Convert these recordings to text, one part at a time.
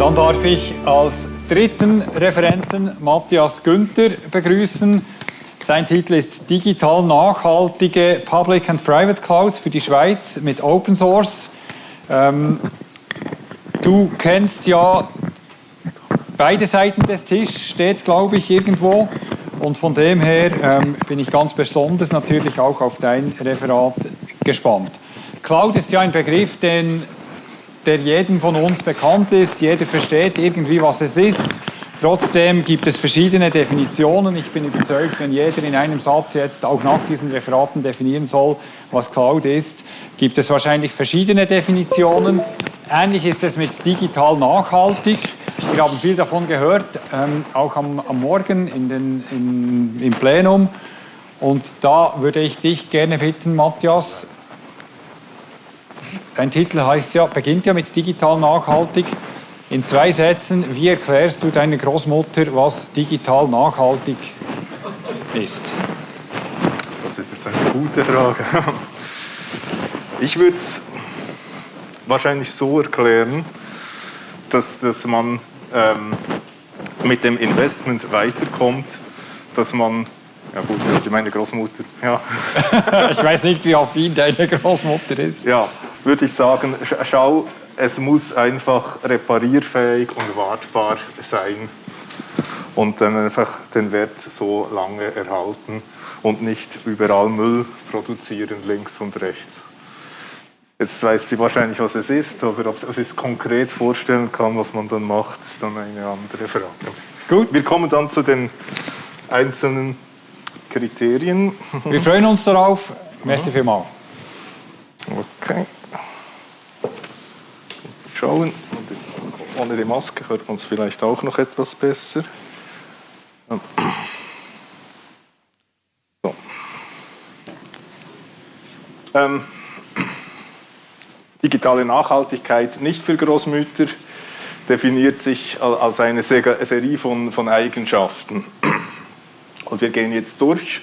Dann darf ich als dritten Referenten Matthias Günther begrüßen. Sein Titel ist Digital nachhaltige Public and Private Clouds für die Schweiz mit Open Source. Ähm, du kennst ja beide Seiten des Tisches, steht glaube ich irgendwo. Und von dem her ähm, bin ich ganz besonders natürlich auch auf dein Referat gespannt. Cloud ist ja ein Begriff, den, der jedem von uns bekannt ist. Jeder versteht irgendwie, was es ist. Trotzdem gibt es verschiedene Definitionen. Ich bin überzeugt, wenn jeder in einem Satz jetzt auch nach diesen Referaten definieren soll, was Cloud ist, gibt es wahrscheinlich verschiedene Definitionen. Ähnlich ist es mit digital nachhaltig. Wir haben viel davon gehört, ähm, auch am, am, Morgen in den, in, im Plenum. Und da würde ich dich gerne bitten, Matthias. Dein Titel heißt ja, beginnt ja mit digital nachhaltig. In zwei Sätzen, wie erklärst du deiner Großmutter, was digital nachhaltig ist? Das ist jetzt eine gute Frage. Ich würde es wahrscheinlich so erklären, dass, dass man ähm, mit dem Investment weiterkommt, dass man, ja gut, meine Großmutter, ja. ich weiß nicht, wie affin deine Großmutter ist. Ja, würde ich sagen, schau, es muss einfach reparierfähig und wartbar sein und dann einfach den Wert so lange erhalten und nicht überall Müll produzieren links und rechts. Jetzt weiß sie wahrscheinlich, was es ist, aber ob sie es konkret vorstellen kann, was man dann macht, ist dann eine andere Frage. Gut. Wir kommen dann zu den einzelnen Kriterien. Wir freuen uns darauf. Merci vielmals. Okay. Schauen. Und jetzt ohne die Maske hört man es vielleicht auch noch etwas besser. So. Ähm, Digitale Nachhaltigkeit nicht für Großmütter definiert sich als eine Serie von, von Eigenschaften. Und wir gehen jetzt durch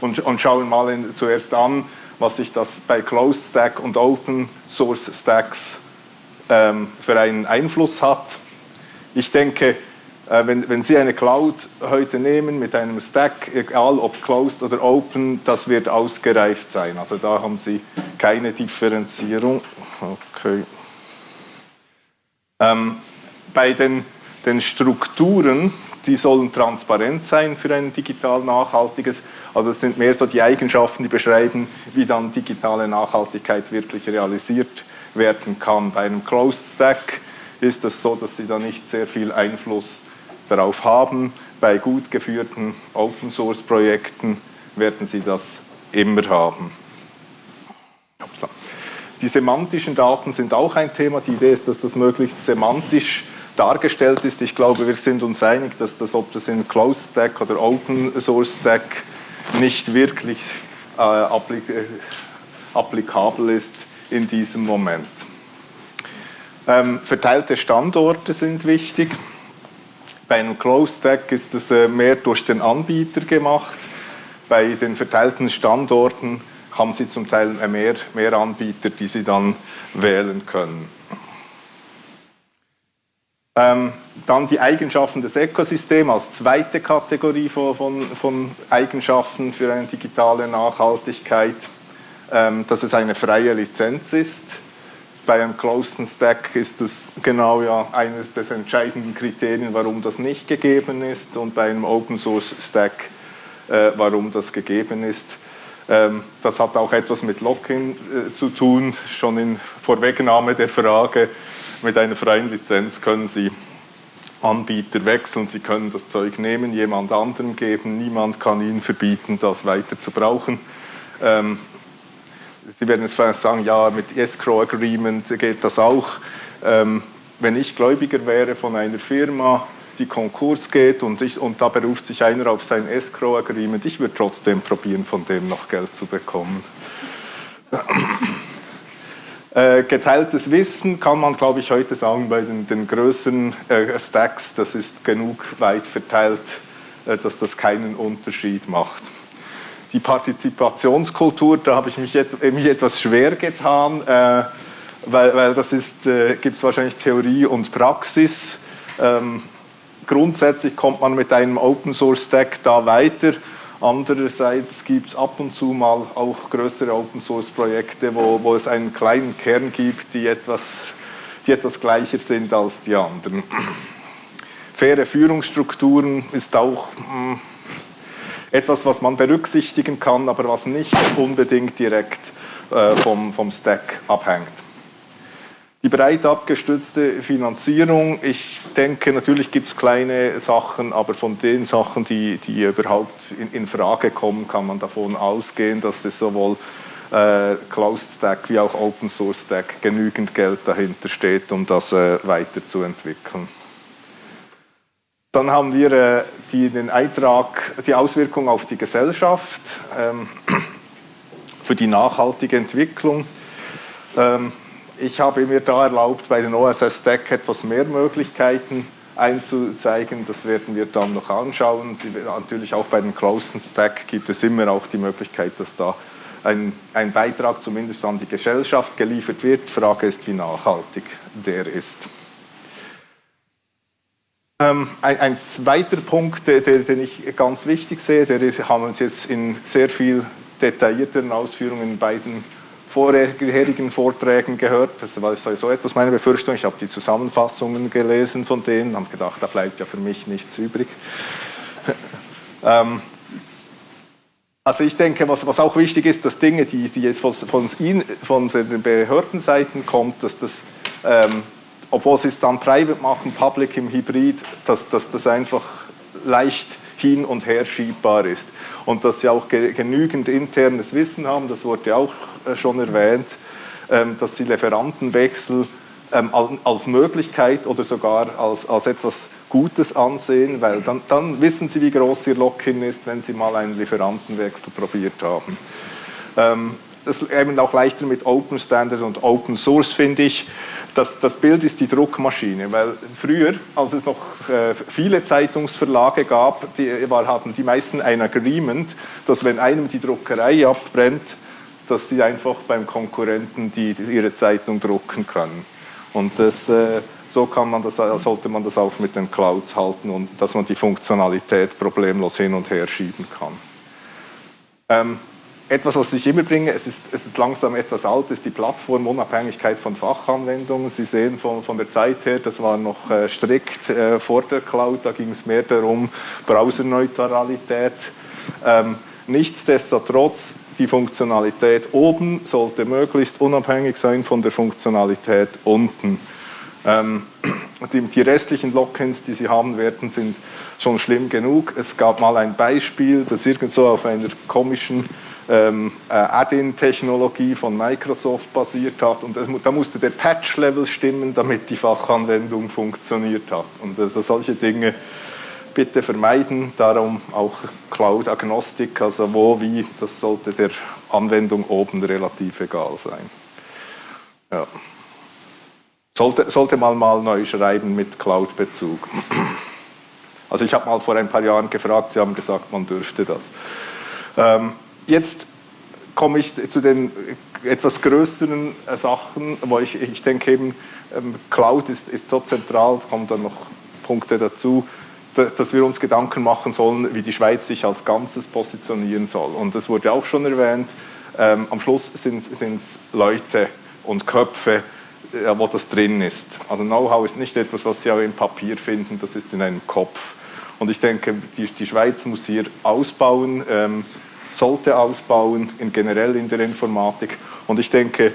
und, und schauen mal in, zuerst an, was sich das bei Closed Stack und Open Source Stacks für einen Einfluss hat. Ich denke, äh, wenn, wenn Sie eine Cloud heute nehmen mit einem Stack, egal ob closed oder open, das wird ausgereift sein. Also da haben Sie keine Differenzierung. Okay. Ähm, bei den, den Strukturen, die sollen transparent sein für ein digital nachhaltiges. Also es sind mehr so die Eigenschaften, die beschreiben, wie dann digitale Nachhaltigkeit wirklich realisiert werden kann. Bei einem Closed Stack ist es so, dass Sie da nicht sehr viel Einfluss darauf haben. Bei gut geführten Open-Source-Projekten werden Sie das immer haben. Die semantischen Daten sind auch ein Thema. Die Idee ist, dass das möglichst semantisch dargestellt ist. Ich glaube, wir sind uns einig, dass das, ob das in Closed Stack oder Open Source Stack nicht wirklich äh, äh, applikabel ist in diesem Moment. Ähm, verteilte Standorte sind wichtig. Bei einem Closed Stack ist es äh, mehr durch den Anbieter gemacht. Bei den verteilten Standorten haben Sie zum Teil mehr, mehr Anbieter, die Sie dann wählen können. Ähm, dann die Eigenschaften des Ökosystems als zweite Kategorie von, von, Eigenschaften für eine digitale Nachhaltigkeit, dass es eine freie Lizenz ist bei einem Closed Stack ist das genau ja eines der entscheidenden Kriterien, warum das nicht gegeben ist und bei einem Open Source Stack, äh, warum das gegeben ist. Ähm, das hat auch etwas mit Lock-in äh, zu tun, schon in Vorwegnahme der Frage, mit einer freien Lizenz können Sie Anbieter wechseln, Sie können das Zeug nehmen, jemand anderem geben, niemand kann Ihnen verbieten, das weiter zu brauchen. Sie werden jetzt vielleicht sagen, ja, mit Escrow Agreement geht das auch. Ähm, wenn ich Gläubiger wäre von einer Firma, die Konkurs geht und, ich, und da beruft sich einer auf sein Escrow Agreement, ich würde trotzdem probieren, von dem noch Geld zu bekommen. Äh, geteiltes Wissen kann man, glaube ich, heute sagen, bei den, den größeren äh, Stacks, das ist genug weit verteilt, äh, dass das keinen Unterschied macht die Partizipationskultur, da habe ich mich, mich etwas schwer getan, äh, weil, weil das äh, gibt es wahrscheinlich Theorie und Praxis. Ähm, grundsätzlich kommt man mit einem Open Source Stack da weiter. Andererseits gibt es ab und zu mal auch größere Open Source Projekte, wo, wo es einen kleinen Kern gibt, die etwas, die etwas gleicher sind als die anderen. Faire Führungsstrukturen ist auch mh, hm, etwas, was man berücksichtigen kann, aber was nicht unbedingt direkt äh, vom, vom Stack abhängt. Die breit abgestützte Finanzierung, ich denke, natürlich gibt es kleine Sachen, aber von den Sachen, die, die überhaupt in, in Frage kommen, kann man davon ausgehen, dass es sowohl äh, Closed Stack wie auch Open Source Stack genügend Geld dahinter steht, um das äh, weiterzuentwickeln. Dann haben wir äh, die, den Eintrag, die Auswirkung auf die Gesellschaft ähm, für die nachhaltige Entwicklung. Ähm, ich habe mir da erlaubt, bei den OSS Stack etwas mehr Möglichkeiten einzuzeigen. Das werden wir dann noch anschauen. Sie, natürlich auch bei den Closed Stack gibt es immer auch die Möglichkeit, dass da ein, ein Beitrag zumindest an die Gesellschaft geliefert wird. Frage ist, wie nachhaltig der ist. Ähm, ein, ein, zweiter Punkt, der, den ich ganz wichtig sehe, der ist, haben wir uns jetzt in sehr viel detaillierteren Ausführungen in beiden vorherigen Vorträgen gehört. Das war sowieso etwas meine Befürchtung. Ich habe die Zusammenfassungen gelesen von denen, habe gedacht, da bleibt ja für mich nichts übrig. ähm, also ich denke, was, was, auch wichtig ist, dass Dinge, die, die jetzt von, von, von den Behördenseiten kommt, dass das, ähm, obwohl sie es dann private machen, public im Hybrid, dass, dass das einfach leicht hin und her schiebbar ist und dass sie auch genügend internes Wissen haben, das wurde auch äh, schon erwähnt, ähm, dass sie Lieferantenwechsel ähm, als Möglichkeit oder sogar als, als etwas Gutes ansehen, weil dann, dann wissen sie, wie groß ihr Lock-in ist, wenn sie mal einen Lieferantenwechsel probiert haben. Ähm, das ist eben auch leichter mit Open Standard und Open Source, finde ich. Das, das, Bild ist die Druckmaschine, weil früher, als es noch äh, viele Zeitungsverlage gab, die, war, hatten die meisten ein Agreement, dass wenn einem die Druckerei abbrennt, dass sie einfach beim Konkurrenten die, die ihre Zeitung drucken können. Und das, äh, so kann man das, sollte man das auch mit den Clouds halten und dass man die Funktionalität problemlos hin und her schieben kann. Ähm, etwas, was ich immer bringe, es ist, es ist langsam etwas alt, ist die Plattformunabhängigkeit von Fachanwendungen. Sie sehen von, von der Zeit her, das war noch äh, strikt äh, vor der Cloud, da ging es mehr darum, Browserneutralität. Ähm, nichtsdestotrotz, die Funktionalität oben sollte möglichst unabhängig sein von der Funktionalität unten. Ähm, die, die, restlichen Lockins, die Sie haben werden, sind schon schlimm genug. Es gab mal ein Beispiel, das irgendwo auf einer komischen ähm, äh, Add-in-Technologie von Microsoft basiert hat und da musste der Patch-Level stimmen, damit die Fachanwendung funktioniert hat. Und also solche Dinge bitte vermeiden, darum auch Cloud-Agnostik, also wo, wie, das sollte der Anwendung oben relativ egal sein. Ja. Sollte, sollte man mal neu schreiben mit Cloud-Bezug. Also ich habe mal vor ein paar Jahren gefragt, Sie haben gesagt, man dürfte das. Ähm, Jetzt komme ich zu den etwas größeren äh, Sachen, wo ich, ich denke eben, ähm, Cloud ist, ist so zentral, es kommen dann noch Punkte dazu, dass wir uns Gedanken machen sollen, wie die Schweiz sich als Ganzes positionieren soll. Und das wurde auch schon erwähnt, ähm, am Schluss sind es Leute und Köpfe, äh, wo das drin ist. Also Know-how ist nicht etwas, was Sie auch im Papier finden, das ist in einem Kopf. Und ich denke, die, die Schweiz muss hier ausbauen, ähm, sollte ausbauen, in generell in der Informatik. Und ich denke,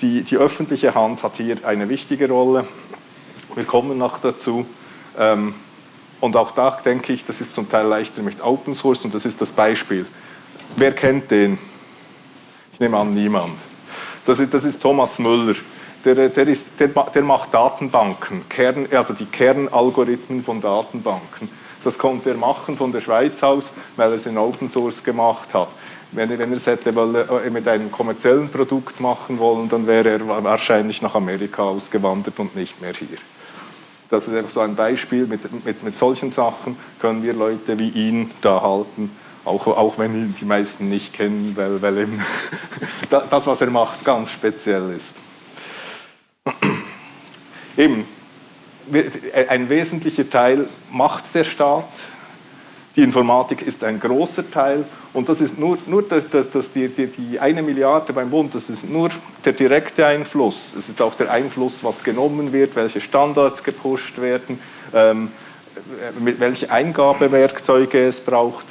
die, die öffentliche Hand hat hier eine wichtige Rolle. Wir kommen noch dazu. Ähm, und auch da denke ich, das ist zum Teil leichter mit Open Source und das ist das Beispiel. Wer kennt den? Ich nehme an, niemand. Das ist, das ist Thomas Müller. Der, der, ist, der, der macht Datenbanken, Kern, also die Kernalgorithmen von Datenbanken. Das konnte er machen von der Schweiz aus, weil er es in Open Source gemacht hat. Wenn, wenn er es hätte äh, mit einem kommerziellen Produkt machen wollen, dann wäre er wahrscheinlich nach Amerika ausgewandert und nicht mehr hier. Das ist einfach so ein Beispiel. Mit, mit, mit solchen Sachen können wir Leute wie ihn da halten, auch, auch wenn ihn die meisten nicht kennen, weil, weil eben das, was er macht, ganz speziell ist. eben, ein wesentlicher Teil macht der Staat, die Informatik ist ein großer Teil und das ist nur, nur das, das, das die, die, die, eine Milliarde beim Bund, das ist nur der direkte Einfluss. Es ist auch der Einfluss, was genommen wird, welche Standards gepusht werden, ähm, welche Eingabewerkzeuge es braucht.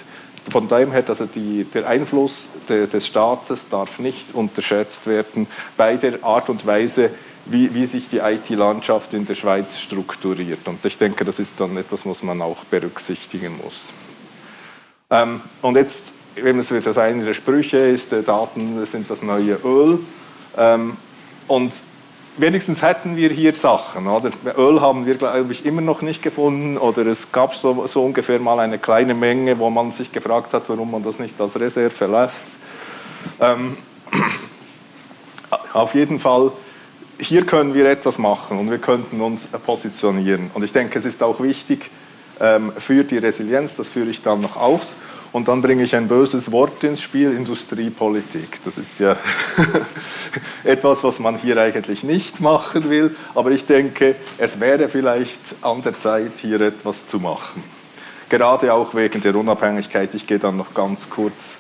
Von daher her, also die, der Einfluss de, des Staates darf nicht unterschätzt werden bei der Art und Weise, wie, wie sich die IT-Landschaft in der Schweiz strukturiert. Und ich denke, das ist dann etwas, was man auch berücksichtigen muss. Ähm, und jetzt, wenn es das eine der Sprüche ist, äh, Daten sind das neue Öl. Ähm, und wenigstens hätten wir hier Sachen. Oder? Öl haben wir, glaube ich, immer noch nicht gefunden. Oder es gab so, so ungefähr mal eine kleine Menge, wo man sich gefragt hat, warum man das nicht als Reserve lässt. Ähm, auf jeden Fall, hier können wir etwas machen und wir könnten uns positionieren. Und ich denke, es ist auch wichtig ähm, für die Resilienz, das führe ich dann noch aus, und dann bringe ich ein böses Wort ins Spiel, Industriepolitik. Das ist ja etwas, was man hier eigentlich nicht machen will, aber ich denke, es wäre vielleicht an der Zeit, hier etwas zu machen. Gerade auch wegen der Unabhängigkeit. Ich gehe dann noch ganz kurz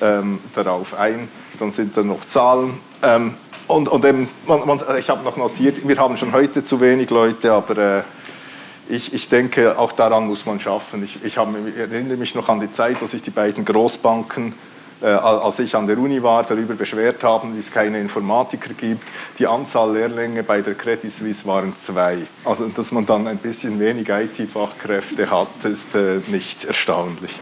ähm, darauf ein. Dann sind da noch Zahlen. Ähm, und, und eben, man, man, ich habe noch notiert, wir haben schon heute zu wenig Leute, aber äh, ich, ich, denke, auch daran muss man schaffen. Ich, ich, habe, ich, erinnere mich noch an die Zeit, wo sich die beiden Großbanken, äh, als ich an der Uni war, darüber beschwert haben, wie es keine Informatiker gibt. Die Anzahl Lehrlinge bei der Credit Suisse waren zwei. Also, dass man dann ein bisschen wenig IT-Fachkräfte hat, ist äh, nicht erstaunlich.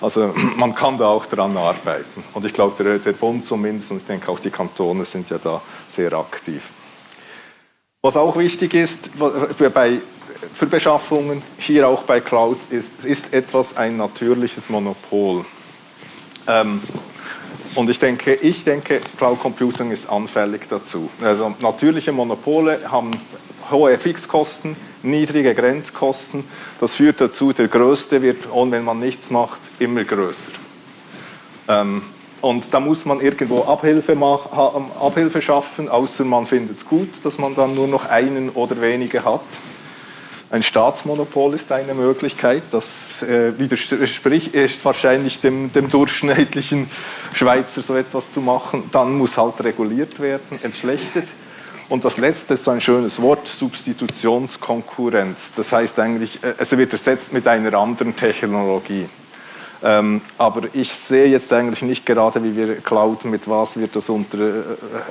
Also man kann da auch daran arbeiten. Und ich glaube, der, der Bund zumindest, und ich denke auch die Kantone sind ja da sehr aktiv. Was auch wichtig ist, bei für Beschaffungen, hier auch bei Clouds, ist, ist etwas ein natürliches Monopol. Ähm, und ich denke, ich denke, Cloud Computing ist anfällig dazu. Also natürliche Monopole haben hohe Fixkosten, niedrige Grenzkosten. Das führt dazu, der Größte wird, und wenn man nichts macht, immer größer. Ähm, und da muss man irgendwo Abhilfe, machen, Abhilfe schaffen, außer man findet es gut, dass man dann nur noch einen oder wenige hat. Ein Staatsmonopol ist eine Möglichkeit, das äh, widerspricht wahrscheinlich dem, dem, durchschnittlichen Schweizer so etwas zu machen. Dann muss halt reguliert werden, entschlechtet. Und das letzte ist so ein schönes Wort, Substitutionskonkurrenz. Das heißt eigentlich, äh, es wird ersetzt mit einer anderen Technologie. Ähm, aber ich sehe jetzt eigentlich nicht gerade, wie wir Cloud, mit was wir das unter, äh,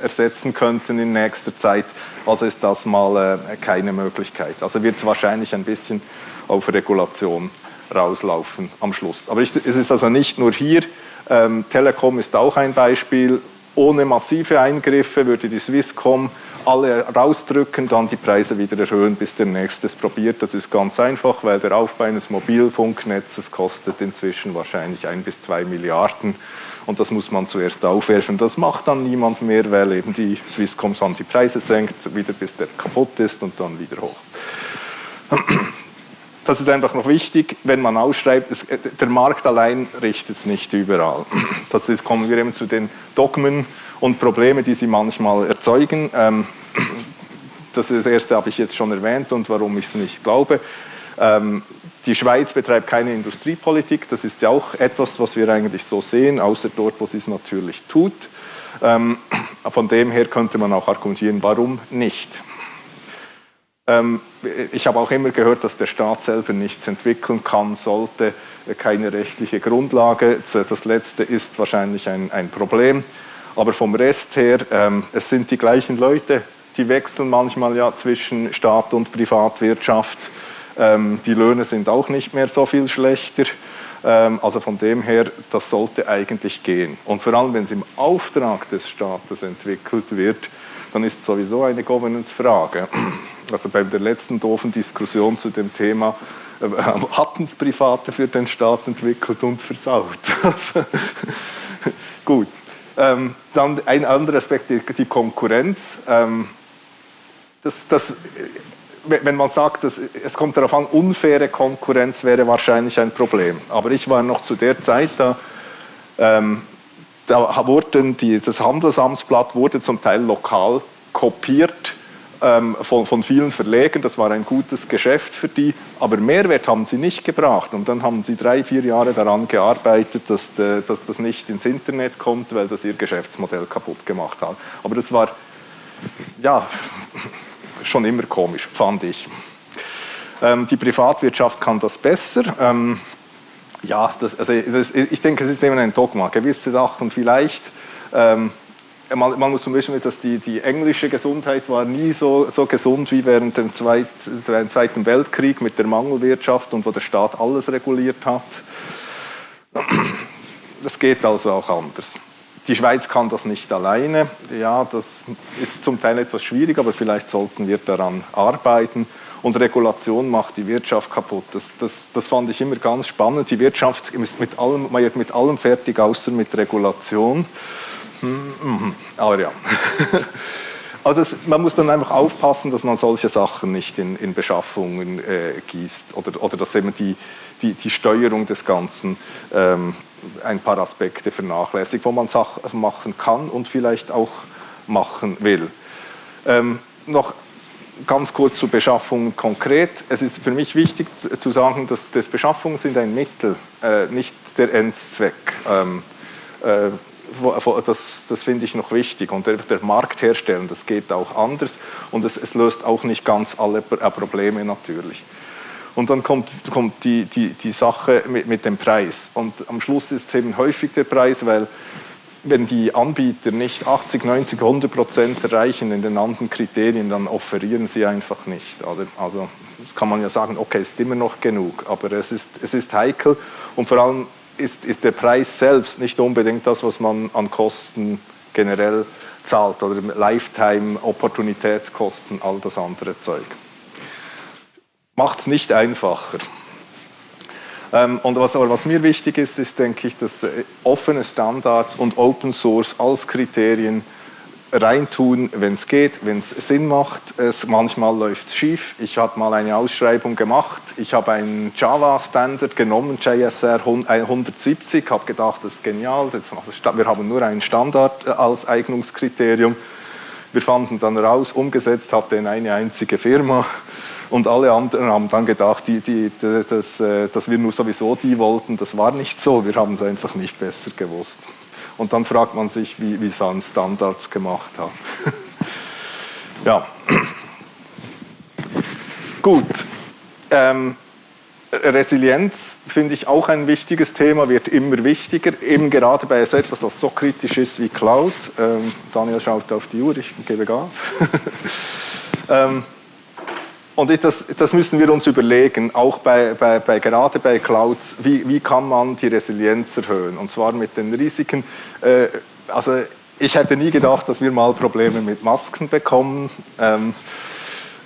ersetzen könnten in nächster Zeit. Also ist das mal äh, keine Möglichkeit. Also wird es wahrscheinlich ein bisschen auf Regulation rauslaufen am Schluss. Aber ich, es ist also nicht nur hier. Ähm, Telekom ist auch ein Beispiel. Ohne massive Eingriffe würde die Swisscom alle rausdrücken, dann die Preise wieder erhöhen, bis der nächste es probiert. Das ist ganz einfach, weil der Aufbau eines Mobilfunknetzes kostet inzwischen wahrscheinlich ein bis zwei Milliarden und das muss man zuerst aufwerfen. Das macht dann niemand mehr, weil eben die Swisscom dann die Preise senkt, wieder bis der kaputt ist und dann wieder hoch. Das ist einfach noch wichtig, wenn man ausschreibt, es, der Markt allein richtet es nicht überall. Das ist, kommen wir eben zu den Dogmen und Probleme, die sie manchmal erzeugen. Ähm, das, erste habe ich jetzt schon erwähnt und warum ich es nicht glaube. Ähm, die Schweiz betreibt keine Industriepolitik, das ist ja auch etwas, was wir eigentlich so sehen, außer dort, wo sie es natürlich tut. Ähm, von dem her könnte man auch argumentieren, warum nicht. Ich habe auch immer gehört, dass der Staat selber nichts entwickeln kann, sollte, keine rechtliche Grundlage. Das letzte ist wahrscheinlich ein, ein Problem. Aber vom Rest her, ähm, es sind die gleichen Leute, die wechseln manchmal ja zwischen Staat und Privatwirtschaft. Ähm, die Löhne sind auch nicht mehr so viel schlechter. Ähm, also von dem her, das sollte eigentlich gehen. Und vor allem, wenn es im Auftrag des Staates entwickelt wird, dann ist es sowieso eine Governance-Frage. Also bei der letzten doofen Diskussion zu dem Thema äh, hatten es Private für den Staat entwickelt und versaut. Gut. Ähm, dann ein anderer Aspekt, die, die Konkurrenz. Ähm, das, das, wenn man sagt, dass, es kommt darauf an, unfaire Konkurrenz wäre wahrscheinlich ein Problem. Aber ich war noch zu der Zeit da, ähm, da wurden die, das Handelsamtsblatt wurde zum Teil lokal kopiert ähm, von, von vielen Verlegern. Das war ein gutes Geschäft für die, aber Mehrwert haben sie nicht gebracht. Und dann haben sie drei, vier Jahre daran gearbeitet, dass, dass das nicht ins Internet kommt, weil das ihr Geschäftsmodell kaputt gemacht hat. Aber das war ja schon immer komisch, fand ich. Ähm, die Privatwirtschaft kann das besser. Ähm, ja, das, also das, ich denke, es ist eben ein Dogma. Gewisse Sachen vielleicht ähm, man, man, muss zum Beispiel, dass die, die, englische Gesundheit war nie so, so gesund wie während dem Zweit, Zweiten Weltkrieg mit der Mangelwirtschaft und wo der Staat alles reguliert hat. Das geht also auch anders. Die Schweiz kann das nicht alleine. Ja, das ist zum Teil etwas schwierig, aber vielleicht sollten wir daran arbeiten. Und Regulation macht die Wirtschaft kaputt. Das, das, das fand ich immer ganz spannend. Die Wirtschaft ist mit allem, mit allem fertig, außer mit Regulation. Mhm. Aber ja. Also es, man muss dann einfach aufpassen, dass man solche Sachen nicht in, in Beschaffungen äh, gießt oder, oder dass eben die, die, die Steuerung des Ganzen ähm, ein paar Aspekte vernachlässigt, wo man Sachen machen kann und vielleicht auch machen will. Ähm, noch ganz kurz zur Beschaffung konkret. Es ist für mich wichtig zu sagen, dass das Beschaffungen sind ein Mittel, äh, nicht der Endzweck. Ähm, äh, das, das finde ich noch wichtig. Und der, der, Markt herstellen, das geht auch anders und es, es löst auch nicht ganz alle äh, Probleme natürlich. Und dann kommt, kommt die, die, die Sache mit, mit dem Preis. Und am Schluss ist es eben häufig der Preis, weil wenn die Anbieter nicht 80, 90, 100 Prozent erreichen in den anderen Kriterien, dann offerieren sie einfach nicht. Also das kann man ja sagen, okay, ist immer noch genug, aber es ist, es ist heikel und vor allem ist, ist der Preis selbst nicht unbedingt das, was man an Kosten generell zahlt oder Lifetime, Opportunitätskosten, all das andere Zeug. Macht es nicht einfacher. Ähm, und was, was mir wichtig ist, ist, denke ich, dass äh, offene Standards und Open Source als Kriterien reintun, wenn es geht, wenn es Sinn macht. Es, manchmal läuft es schief. Ich habe mal eine Ausschreibung gemacht. Ich habe einen Java-Standard genommen, JSR 170, habe gedacht, das ist genial. wir haben nur einen Standard äh, als Eignungskriterium. Wir fanden dann raus, umgesetzt hat den eine einzige Firma. Und alle anderen haben dann gedacht, die, die, die, dass, äh, dass wir nur sowieso die wollten. Das war nicht so. Wir haben es einfach nicht besser gewusst. Und dann fragt man sich, wie, wie an Standards gemacht haben. ja. Gut. Ähm, Resilienz finde ich auch ein wichtiges Thema, wird immer wichtiger, eben gerade bei so etwas, das so kritisch ist wie Cloud. Ähm, Daniel schaut auf die Uhr, ich gebe Gas. ähm, und das, das, müssen wir uns überlegen, auch bei, bei, bei gerade bei Clouds, wie, wie, kann man die Resilienz erhöhen? Und zwar mit den Risiken. Äh, also ich hätte nie gedacht, dass wir mal Probleme mit Masken bekommen. Ähm,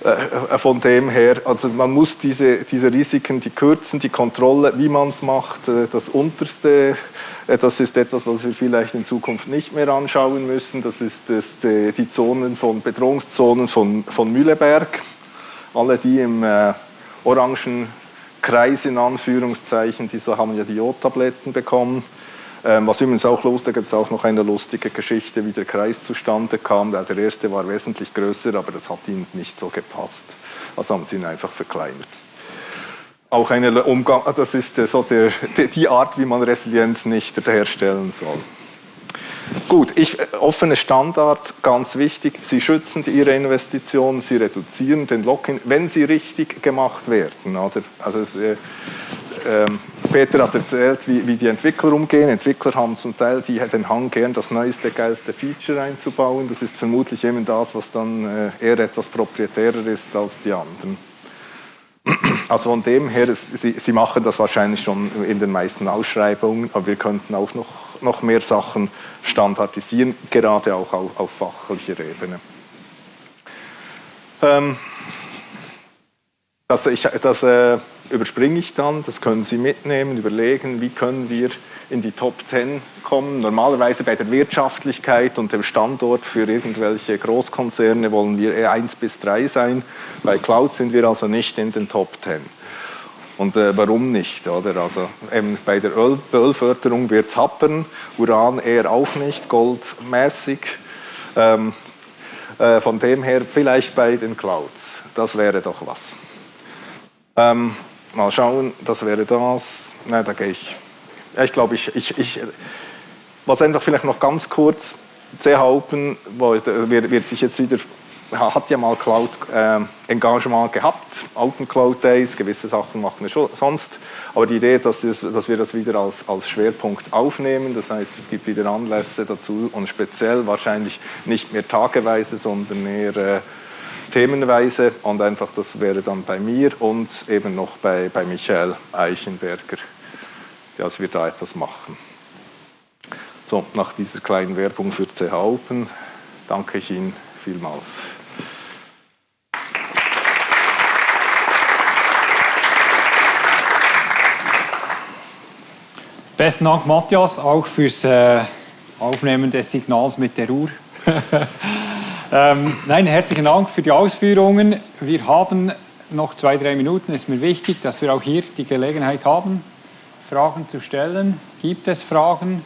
äh, von dem her, also man muss diese, diese Risiken, die kürzen, die Kontrolle, wie man es macht, äh, das Unterste, äh, das ist etwas, was wir vielleicht in Zukunft nicht mehr anschauen müssen. Das ist das, die Zonen von Bedrohungszonen von, von Mühleberg alle, die im äh, orangen Kreis in Anführungszeichen, die so haben ja die Jodtabletten bekommen. Ähm, was übrigens auch lustig, da gibt es auch noch eine lustige Geschichte, wie der Kreis zustande kam. Der erste war wesentlich größer, aber das hat ihnen nicht so gepasst. Also haben sie ihn einfach verkleinert. Auch eine Umgang, das ist äh, so der, die Art, wie man Resilienz nicht herstellen soll. Gut, ich, äh, offene Standards, ganz wichtig. Sie schützen Ihre Investitionen, Sie reduzieren den Lock-in, wenn sie richtig gemacht werden. Oder? Also es, äh, äh, Peter hat erzählt, wie, wie, die Entwickler umgehen. Entwickler haben zum Teil die, den Hang, gern das neueste, geilste Feature einzubauen. Das ist vermutlich eben das, was dann äh, eher etwas proprietärer ist als die anderen. Also von dem her, Sie, Sie machen das wahrscheinlich schon in den meisten Ausschreibungen, aber wir könnten auch noch, noch mehr Sachen standardisieren, gerade auch auf, auf fachlicher Ebene. Ähm, das, ich, das äh, überspringe ich dann, das können Sie mitnehmen, überlegen, wie können wir in die Top 10 kommen. Normalerweise bei der Wirtschaftlichkeit und dem Standort für irgendwelche Großkonzerne wollen wir eher 1 bis 3 sein. Bei Cloud sind wir also nicht in den Top 10. Und äh, warum nicht? Oder? Also, eben bei der Öl Ölförderung wird es happern, Uran eher auch nicht, Gold mäßig. Ähm, Äh, von dem her vielleicht bei den Clouds. Das wäre doch was. Ähm, mal schauen, das wäre das. Nein, da gehe ich. Ich glaube, ich, ich, ich, was einfach vielleicht noch ganz kurz, CH Open wird, wird sich jetzt wieder hat ja mal Cloud-Engagement äh, gehabt, Open Cloud Days, gewisse Sachen machen wir schon sonst, aber die Idee ist, dass, das, dass wir das wieder als, Schwerpunkt aufnehmen, das heißt, es gibt wieder Anlässe dazu und speziell wahrscheinlich nicht mehr tageweise, sondern eher äh, themenweise und einfach das wäre dann bei mir und eben noch bei, bei Michael Eichenberger, dass wir da etwas machen. So, nach dieser kleinen Werbung für CH Open danke ich Ihnen vielmals. Besten Dank, Matthias, auch fürs äh, Aufnehmen des Signals mit der Uhr. ähm, nein, herzlichen Dank für die Ausführungen. Wir haben noch zwei, drei Minuten. Es ist mir wichtig, dass wir auch hier die Gelegenheit haben, Fragen zu stellen. Gibt es Fragen?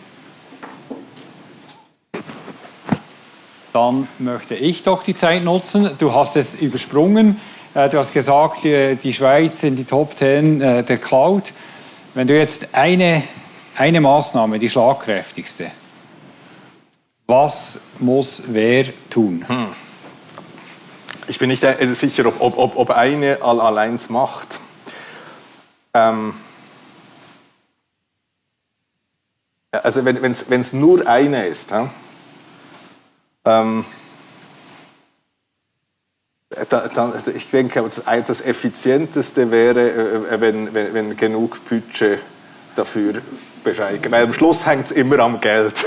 Dann möchte ich doch die Zeit nutzen. Du hast es übersprungen. Äh, du hast gesagt, die Schweiz in die Top 10 äh, der Cloud. Wenn du jetzt eine eine Maßnahme, die schlagkräftigste. Was muss wer tun? Hm. Ich bin nicht sicher, ob, ob, ob eine allein macht. Ähm also wenn es nur eine ist, ähm dann, ich denke, das Effizienteste wäre, äh, wenn, wenn, wenn genug Budget dafür Bescheid Weil am Schluss hängt es immer am Geld.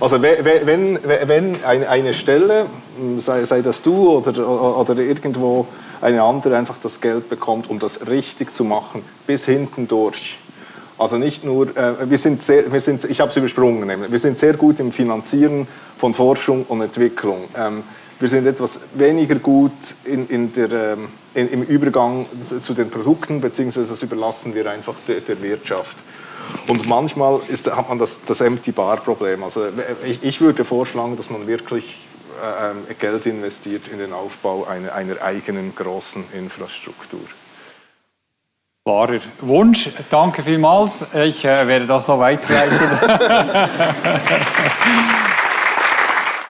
Also wenn, wenn eine Stelle, sei, sei das du oder, oder irgendwo eine andere, einfach das Geld bekommt, um das richtig zu machen, bis hinten durch. Also nicht nur, äh, wir sind sehr, wir sind, ich habe es übersprungen, wir sind sehr gut im Finanzieren von Forschung und Entwicklung. Ähm, wir sind etwas weniger gut in, in der, ähm, in, im Übergang zu den Produkten, beziehungsweise das überlassen wir einfach der Wirtschaft. Und manchmal ist, hat man das, das Empty-Bar-Problem. Also ich, ich, würde vorschlagen, dass man wirklich äh, Geld investiert in den Aufbau einer, einer eigenen großen Infrastruktur. Klarer Wunsch. Danke vielmals. Ich äh, werde das so weiterleiten.